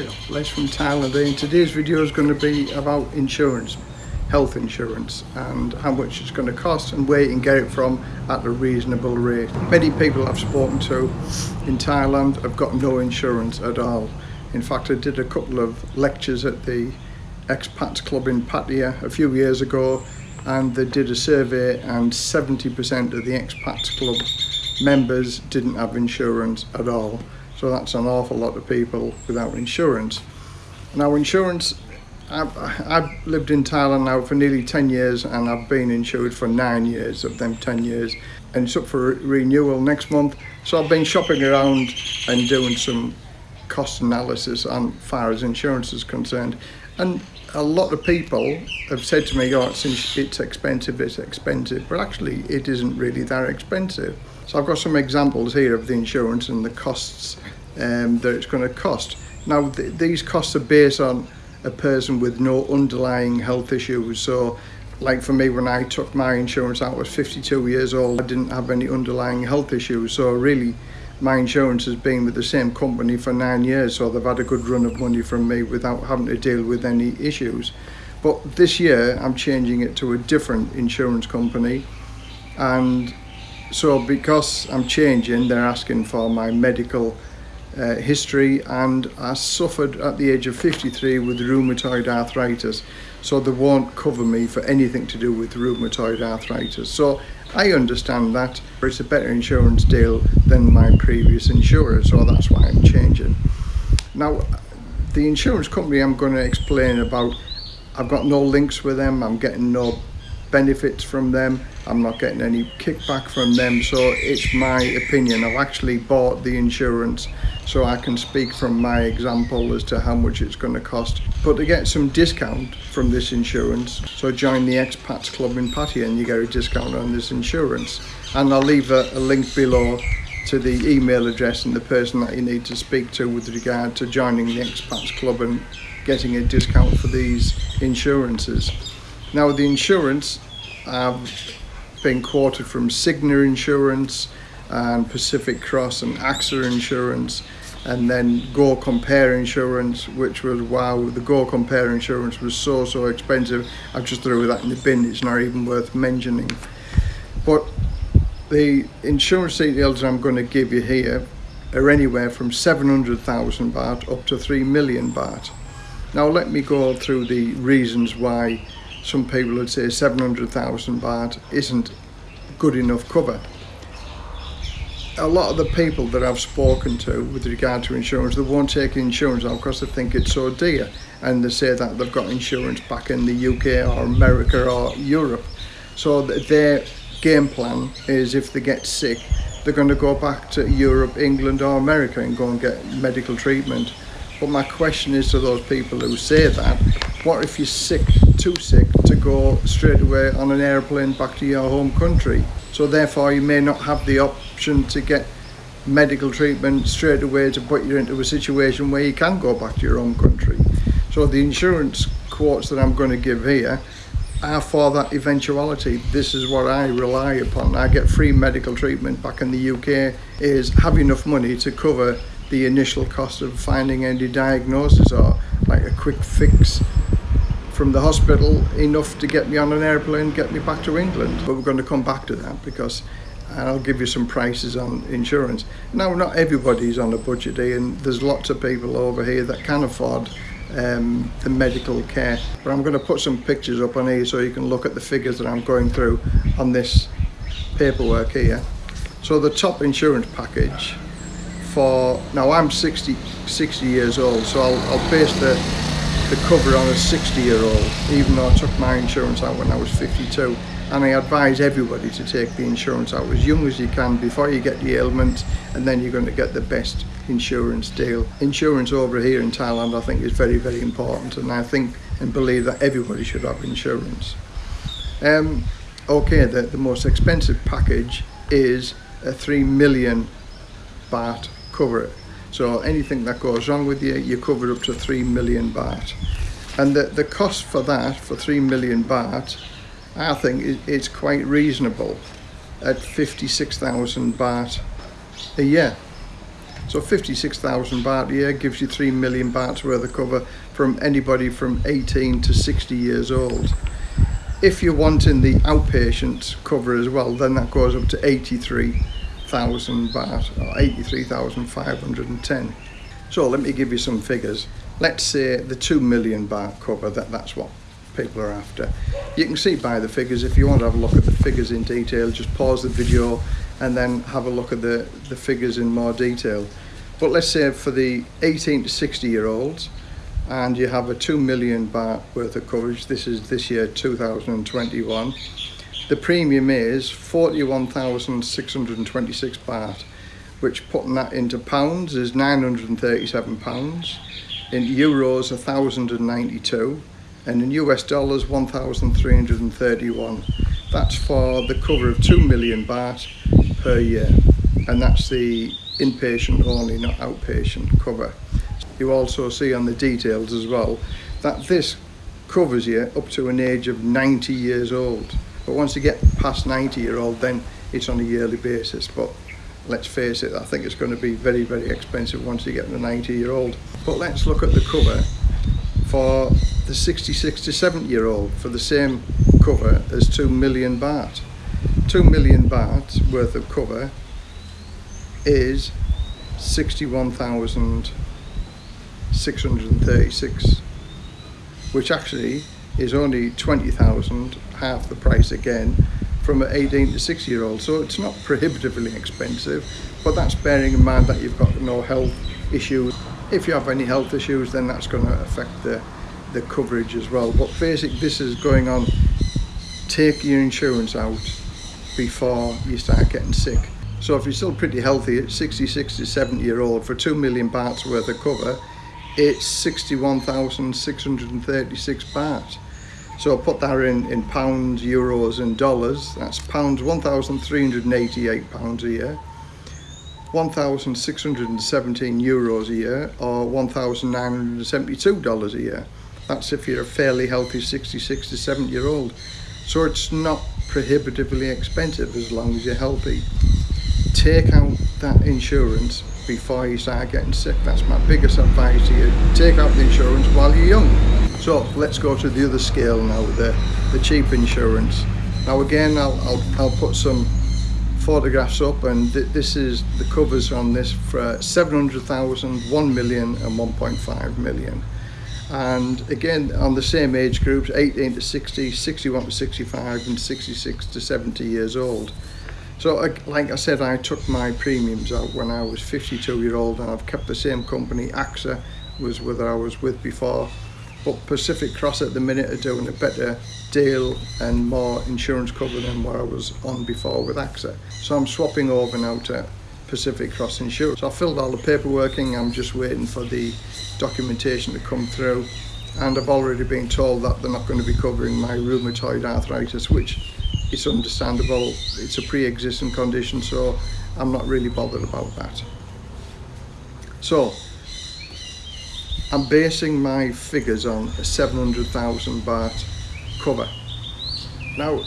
Hello, Les from Thailand and today's video is going to be about insurance, health insurance and how much it's going to cost and where you can get it from at a reasonable rate. Many people I've spoken to in Thailand have got no insurance at all. In fact I did a couple of lectures at the expats club in Pattaya a few years ago and they did a survey and 70% of the expats club members didn't have insurance at all. So that's an awful lot of people without insurance. Now insurance, I've, I've lived in Thailand now for nearly 10 years and I've been insured for nine years of them 10 years and it's up for renewal next month. So I've been shopping around and doing some cost analysis on far as insurance is concerned. And a lot of people have said to me, oh, it's, it's expensive, it's expensive, but actually it isn't really that expensive. So I've got some examples here of the insurance and the costs um, that it's going to cost. Now th these costs are based on a person with no underlying health issues. So like for me when I took my insurance out I was 52 years old. I didn't have any underlying health issues. So really my insurance has been with the same company for nine years. So they've had a good run of money from me without having to deal with any issues. But this year I'm changing it to a different insurance company. And so because I'm changing, they're asking for my medical uh, history and I suffered at the age of 53 with rheumatoid arthritis. So they won't cover me for anything to do with rheumatoid arthritis. So I understand that it's a better insurance deal than my previous insurer. So that's why I'm changing. Now, the insurance company I'm going to explain about, I've got no links with them. I'm getting no benefits from them. I'm not getting any kickback from them. So it's my opinion. I've actually bought the insurance so I can speak from my example as to how much it's going to cost. But to get some discount from this insurance so join the expats club in Pattaya and you get a discount on this insurance. And I'll leave a, a link below to the email address and the person that you need to speak to with regard to joining the expats club and getting a discount for these insurances now the insurance I've been quoted from Cigna Insurance and Pacific Cross and AXA Insurance and then Go Compare Insurance which was wow the Go Compare Insurance was so so expensive I've just threw that in the bin it's not even worth mentioning. But the insurance details I'm going to give you here are anywhere from 700,000 baht up to 3 million baht. Now let me go through the reasons why some people would say 700,000 baht isn't good enough cover. A lot of the people that I've spoken to with regard to insurance, they won't take insurance out because they think it's so dear and they say that they've got insurance back in the UK or America or Europe. So their game plan is if they get sick, they're going to go back to Europe, England or America and go and get medical treatment. But my question is to those people who say that, what if you're sick, too sick to go straight away on an airplane back to your home country? So therefore you may not have the option to get medical treatment straight away to put you into a situation where you can go back to your home country. So the insurance quotes that I'm going to give here are for that eventuality. This is what I rely upon. I get free medical treatment back in the UK is have enough money to cover the initial cost of finding any diagnosis or like a quick fix from the hospital enough to get me on an airplane get me back to England. But we're going to come back to that because and I'll give you some prices on insurance. Now not everybody's on a budget and there's lots of people over here that can afford um, the medical care. But I'm going to put some pictures up on here so you can look at the figures that I'm going through on this paperwork here. So the top insurance package for now I'm 60 60 years old so I'll, I'll base the the cover on a 60 year old even though I took my insurance out when I was 52 and I advise everybody to take the insurance out as young as you can before you get the ailment and then you're going to get the best insurance deal. Insurance over here in Thailand I think is very very important and I think and believe that everybody should have insurance. Um, okay the, the most expensive package is a 3 million baht cover. So anything that goes wrong with you, you cover up to 3 million baht. And the, the cost for that, for 3 million baht, I think it's quite reasonable at 56,000 baht a year. So 56,000 baht a year gives you 3 million bahts worth of cover from anybody from 18 to 60 years old. If you're wanting the outpatient cover as well, then that goes up to 83,000 baht or 83,510. So let me give you some figures. Let's say the 2 million baht cover, that, that's what people are after. You can see by the figures, if you want to have a look at the figures in detail, just pause the video and then have a look at the, the figures in more detail. But let's say for the 18 to 60 year olds, and you have a 2 million baht worth of coverage, this is this year 2021, the premium is 41,626 baht, which putting that into pounds is 937 pounds, in euros 1,092, and in US dollars 1,331. That's for the cover of 2 million baht per year. And that's the inpatient only not outpatient cover. You also see on the details as well that this covers you up to an age of 90 years old but once you get past 90 year old then it's on a yearly basis. But let's face it I think it's going to be very very expensive once you get to 90 year old but let's look at the cover for the 66 to 70 year old for the same cover as 2 million baht. 2 million baht worth of cover is 61,636 which actually is only 20,000, half the price again, from an 18 to 6 year old. So it's not prohibitively expensive, but that's bearing in mind that you've got no health issues. If you have any health issues, then that's going to affect the, the coverage as well. But basically, this is going on take your insurance out before you start getting sick. So if you're still pretty healthy at 66 to 70 year old for 2 million bahts worth of cover, it's 61,636 baht so I'll put that in in pounds euros and dollars that's pounds 1,388 pounds a year 1,617 euros a year or 1,972 dollars a year that's if you're a fairly healthy 66 to 70 year old. So it's not prohibitively expensive as long as you're healthy. Take out that insurance before you start getting sick. That's my biggest advice to you. Take out the insurance while you're young. So let's go to the other scale now, the, the cheap insurance. Now again, I'll, I'll, I'll put some photographs up and th this is the covers on this for 700,000, 1 million and 1.5 million and again on the same age groups 18 to 60 61 to 65 and 66 to 70 years old so like I said I took my premiums out when I was 52 year old and I've kept the same company AXA was whether I was with before. But Pacific Cross at the minute are doing a better deal and more insurance cover than what I was on before with AXA. So I'm swapping over now to Pacific Cross Insurance. So I filled all the paperwork in, I'm just waiting for the documentation to come through. And I've already been told that they're not going to be covering my rheumatoid arthritis which is understandable, it's a pre-existing condition so I'm not really bothered about that. So I'm basing my figures on a 700,000 baht cover. Now,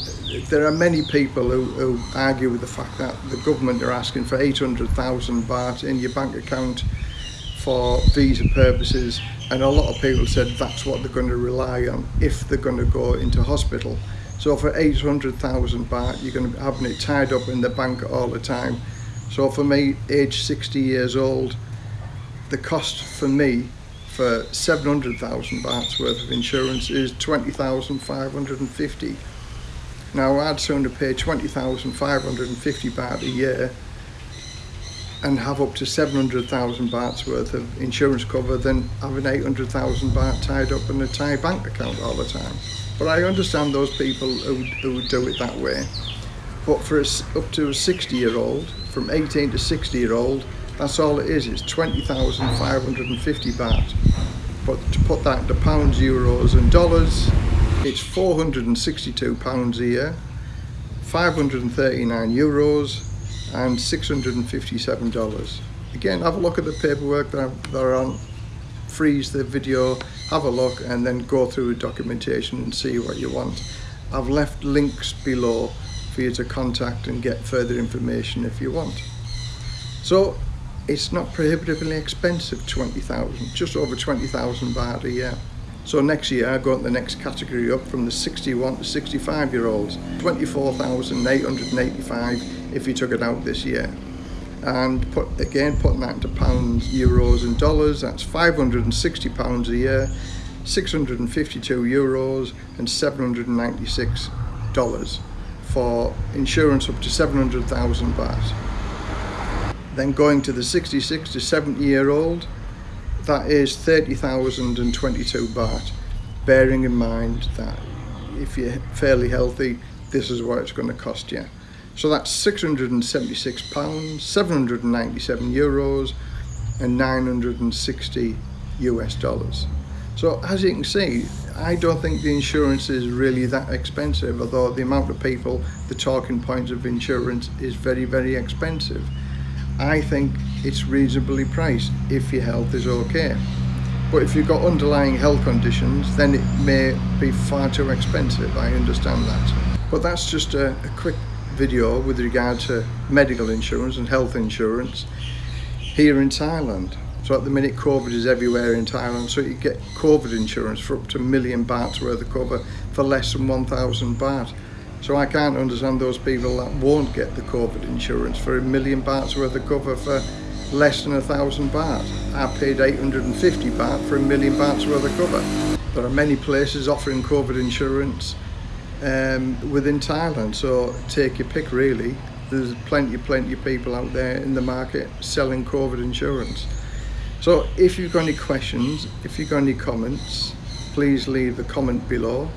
there are many people who, who argue with the fact that the government are asking for 800,000 baht in your bank account for visa purposes and a lot of people said that's what they're going to rely on if they're going to go into hospital. So for 800,000 baht you're going to be having it tied up in the bank all the time. So for me, age 60 years old, the cost for me for 700,000 bahts worth of insurance is 20,550 now I'd sooner pay 20,550 baht a year and have up to 700,000 bahts worth of insurance cover than having 800,000 baht tied up in a Thai bank account all the time. But I understand those people who, who do it that way. But for a, up to a 60 year old, from 18 to 60 year old, that's all it is, it's 20,550 baht. But to put that into pounds, euros and dollars, it's 462 pounds a year, 539 euros and 657 dollars. Again, have a look at the paperwork that are on, freeze the video, have a look and then go through the documentation and see what you want. I've left links below for you to contact and get further information if you want. So it's not prohibitively expensive 20,000 just over 20,000 baht a year so next year I go into the next category up from the 61 to 65 year olds 24,885 if you took it out this year and put again putting that into pounds euros and dollars. That's 560 pounds a year 652 euros and 796 dollars for insurance up to 700,000 baht then going to the 66 to 70 year old that is 30,022 baht bearing in mind that if you're fairly healthy this is what it's going to cost you so that's 676 pounds 797 euros and 960 US dollars so as you can see I don't think the insurance is really that expensive although the amount of people the talking points of insurance is very very expensive I think it's reasonably priced if your health is okay. But if you've got underlying health conditions, then it may be far too expensive, I understand that. But that's just a, a quick video with regard to medical insurance and health insurance here in Thailand. So at the minute COVID is everywhere in Thailand, so you get COVID insurance for up to a million bahts worth of cover for less than 1,000 baht. So I can't understand those people that won't get the COVID insurance for a million bahts worth of cover for less than a thousand baht. I paid 850 baht for a million bahts worth of cover. There are many places offering COVID insurance um, within Thailand, so take your pick really. There's plenty, plenty of people out there in the market selling COVID insurance. So if you've got any questions, if you've got any comments, please leave a comment below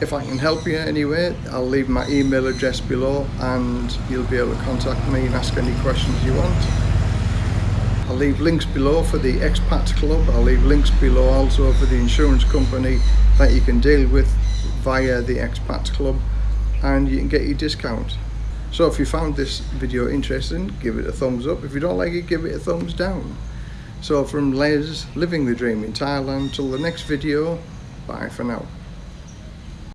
if I can help you anyway, I'll leave my email address below and you'll be able to contact me and ask any questions you want. I'll leave links below for the Expat Club. I'll leave links below also for the insurance company that you can deal with via the Expat Club and you can get your discount. So if you found this video interesting, give it a thumbs up. If you don't like it, give it a thumbs down. So from Les, living the dream in Thailand, till the next video, bye for now.